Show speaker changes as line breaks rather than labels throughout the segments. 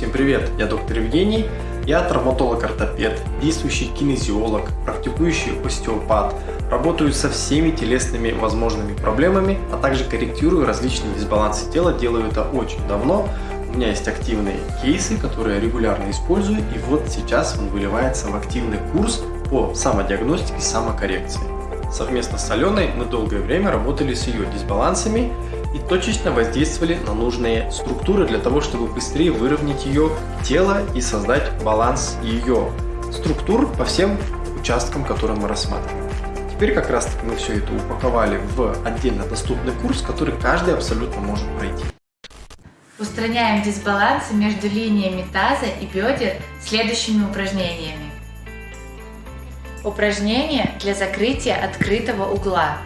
Всем привет, я доктор Евгений, я травматолог-ортопед, действующий кинезиолог, практикующий остеопат, работаю со всеми телесными возможными проблемами, а также корректирую различные дисбалансы тела, делаю это очень давно. У меня есть активные кейсы, которые я регулярно использую, и вот сейчас он выливается в активный курс по самодиагностике самокоррекции. Совместно с Аленой мы долгое время работали с ее дисбалансами и точечно воздействовали на нужные структуры для того, чтобы быстрее выровнять ее тело и создать баланс ее структур по всем участкам, которые мы рассматриваем. Теперь как раз мы все это упаковали в отдельно доступный курс, который каждый абсолютно может пройти.
Устраняем дисбалансы между линиями таза и бедер следующими упражнениями. Упражнение для закрытия открытого угла.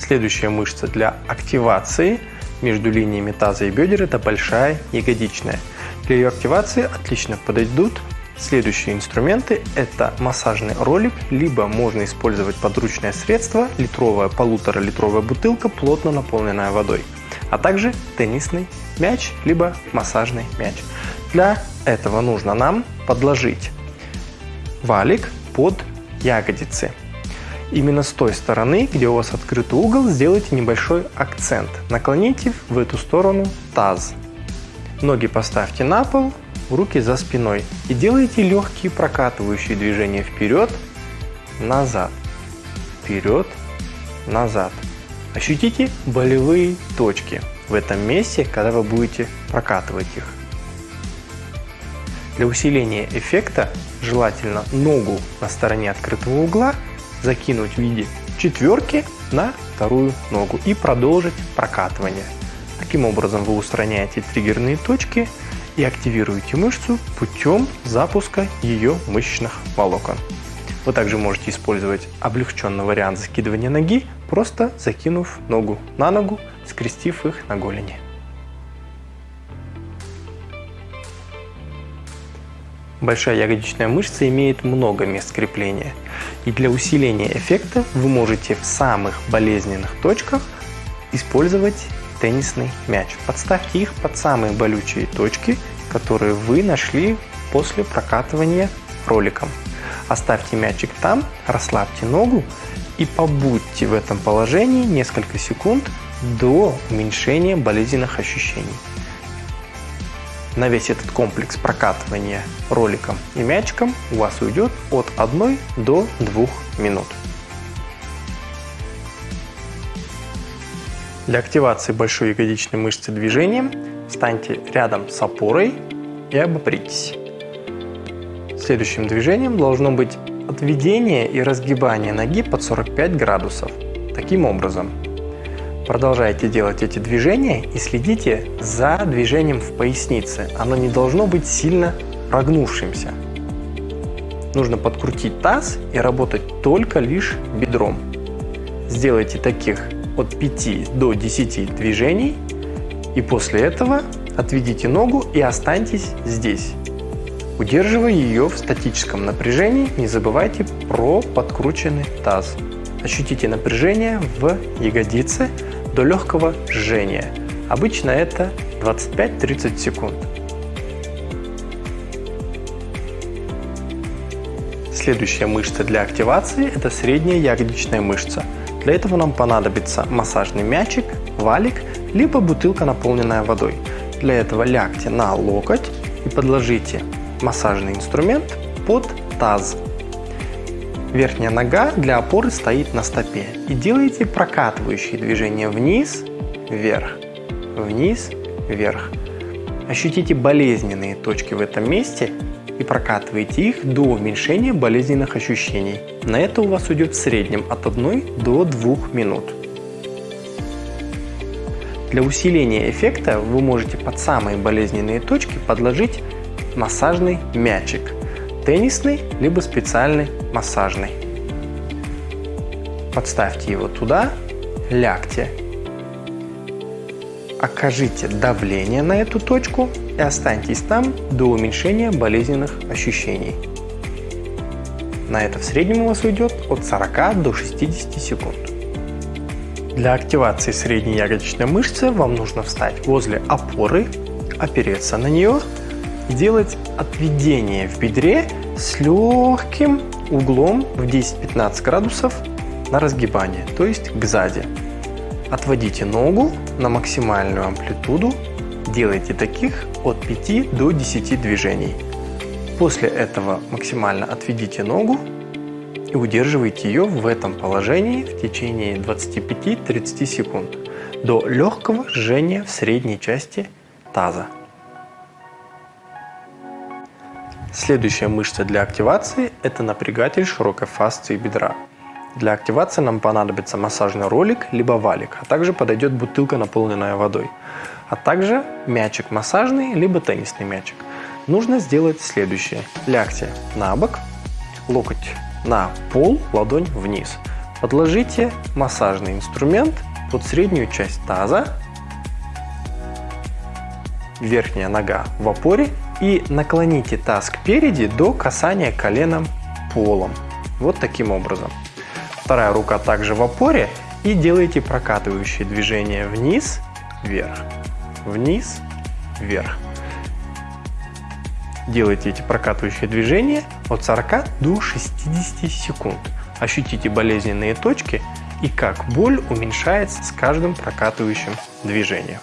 Следующая мышца для активации между линиями таза и бедер – это большая ягодичная. Для ее активации отлично подойдут следующие инструменты. Это массажный ролик, либо можно использовать подручное средство, литровая, полутора-литровая бутылка, плотно наполненная водой, а также теннисный мяч, либо массажный мяч. Для этого нужно нам подложить валик под ягодицы. Именно с той стороны, где у вас открытый угол, сделайте небольшой акцент. Наклоните в эту сторону таз. Ноги поставьте на пол, руки за спиной. И делайте легкие прокатывающие движения вперед, назад, вперед, назад. Ощутите болевые точки в этом месте, когда вы будете прокатывать их. Для усиления эффекта желательно ногу на стороне открытого угла закинуть в виде четверки на вторую ногу и продолжить прокатывание. Таким образом вы устраняете триггерные точки и активируете мышцу путем запуска ее мышечных волокон. Вы также можете использовать облегченный вариант закидывания ноги, просто закинув ногу на ногу, скрестив их на голени. Большая ягодичная мышца имеет много мест крепления. И для усиления эффекта вы можете в самых болезненных точках использовать теннисный мяч. Подставьте их под самые болючие точки, которые вы нашли после прокатывания роликом. Оставьте мячик там, расслабьте ногу и побудьте в этом положении несколько секунд до уменьшения болезненных ощущений на весь этот комплекс прокатывания роликом и мячиком у вас уйдет от 1 до 2 минут. Для активации большой ягодичной мышцы движением встаньте рядом с опорой и обопритесь. Следующим движением должно быть отведение и разгибание ноги под 45 градусов. Таким образом, Продолжайте делать эти движения и следите за движением в пояснице. Оно не должно быть сильно прогнувшимся. Нужно подкрутить таз и работать только лишь бедром. Сделайте таких от 5 до 10 движений и после этого отведите ногу и останьтесь здесь. Удерживая ее в статическом напряжении, не забывайте про подкрученный таз. Ощутите напряжение в ягодице, до легкого жжения. Обычно это 25-30 секунд. Следующая мышца для активации – это средняя ягодичная мышца. Для этого нам понадобится массажный мячик, валик, либо бутылка, наполненная водой. Для этого лягте на локоть и подложите массажный инструмент под таз. Верхняя нога для опоры стоит на стопе. И делайте прокатывающие движения вниз, вверх, вниз, вверх. Ощутите болезненные точки в этом месте и прокатывайте их до уменьшения болезненных ощущений. На это у вас уйдет в среднем от 1 до 2 минут. Для усиления эффекта вы можете под самые болезненные точки подложить массажный мячик – теннисный, либо специальный массажный. Подставьте его туда, лягте. Окажите давление на эту точку и останьтесь там до уменьшения болезненных ощущений. На это в среднем у вас уйдет от 40 до 60 секунд. Для активации средней ягодичной мышцы вам нужно встать возле опоры, опереться на нее и делать отведение в бедре с легким углом в 10-15 градусов на разгибание, то есть к сзади. Отводите ногу на максимальную амплитуду, делайте таких от 5 до 10 движений. После этого максимально отведите ногу и удерживайте ее в этом положении в течение 25-30 секунд до легкого жжения в средней части таза. Следующая мышца для активации – это напрягатель широкой фасции бедра. Для активации нам понадобится массажный ролик, либо валик, а также подойдет бутылка, наполненная водой, а также мячик массажный, либо теннисный мячик. Нужно сделать следующее. Лягте на бок, локоть на пол, ладонь вниз. Подложите массажный инструмент под среднюю часть таза, верхняя нога в опоре и наклоните таз кпереди до касания коленом полом. Вот таким образом. Вторая рука также в опоре и делайте прокатывающие движения вниз, вверх, вниз, вверх. Делайте эти прокатывающие движения от 40 до 60 секунд. Ощутите болезненные точки и как боль уменьшается с каждым прокатывающим движением.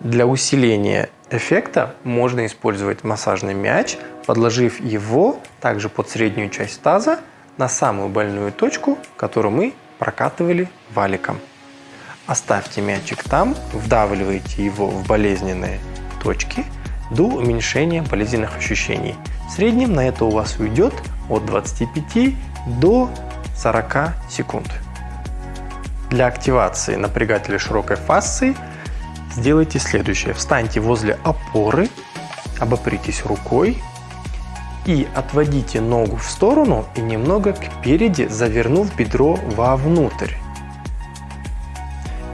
Для усиления эффекта можно использовать массажный мяч, подложив его также под среднюю часть таза на самую больную точку, которую мы прокатывали валиком. Оставьте мячик там, вдавливайте его в болезненные точки до уменьшения болезненных ощущений. В среднем на это у вас уйдет от 25 до 40 секунд. Для активации напрягателя широкой фасции – сделайте следующее. Встаньте возле опоры, обопритесь рукой и отводите ногу в сторону и немного кпереди, завернув бедро вовнутрь.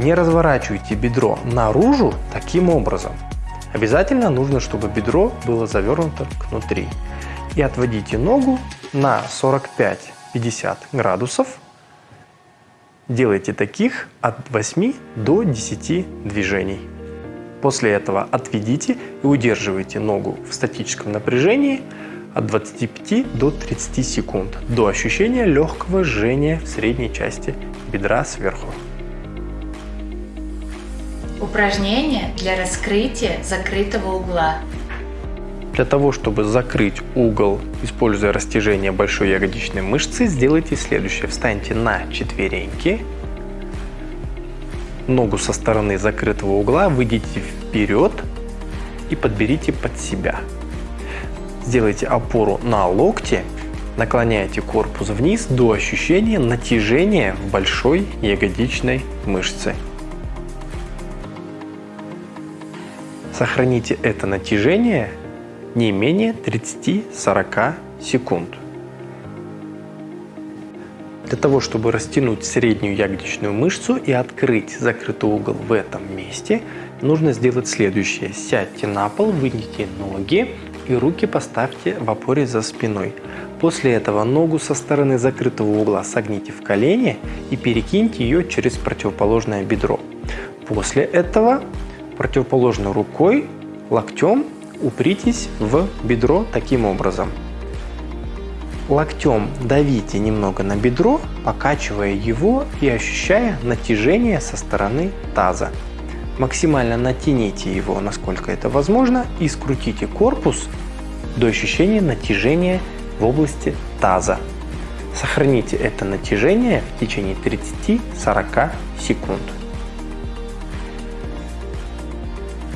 Не разворачивайте бедро наружу таким образом. Обязательно нужно, чтобы бедро было завернуто кнутри. И отводите ногу на 45-50 градусов Делайте таких от 8 до 10 движений. После этого отведите и удерживайте ногу в статическом напряжении от 25 до 30 секунд до ощущения легкого жжения в средней части бедра сверху.
Упражнение для раскрытия закрытого угла.
Для того, чтобы закрыть угол, используя растяжение большой ягодичной мышцы, сделайте следующее. Встаньте на четвереньки, ногу со стороны закрытого угла выйдите вперед и подберите под себя. Сделайте опору на локте, наклоняйте корпус вниз до ощущения натяжения в большой ягодичной мышце. Сохраните это натяжение не менее 30-40 секунд. Для того, чтобы растянуть среднюю ягодичную мышцу и открыть закрытый угол в этом месте, нужно сделать следующее. Сядьте на пол, выньте ноги и руки поставьте в опоре за спиной. После этого ногу со стороны закрытого угла согните в колени и перекиньте ее через противоположное бедро. После этого противоположной рукой, локтем упритесь в бедро таким образом. Локтем давите немного на бедро, покачивая его и ощущая натяжение со стороны таза. Максимально натяните его, насколько это возможно, и скрутите корпус до ощущения натяжения в области таза. Сохраните это натяжение в течение 30-40 секунд.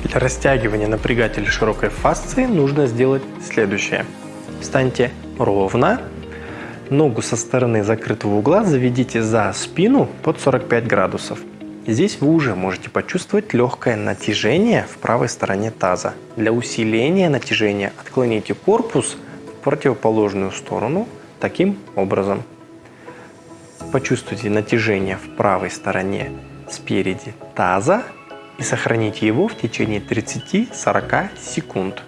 Для растягивания напрягателя широкой фасции нужно сделать следующее. Встаньте ровно, ногу со стороны закрытого угла заведите за спину под 45 градусов. Здесь вы уже можете почувствовать легкое натяжение в правой стороне таза. Для усиления натяжения отклоните корпус в противоположную сторону таким образом. Почувствуйте натяжение в правой стороне спереди таза и сохраните его в течение 30-40 секунд.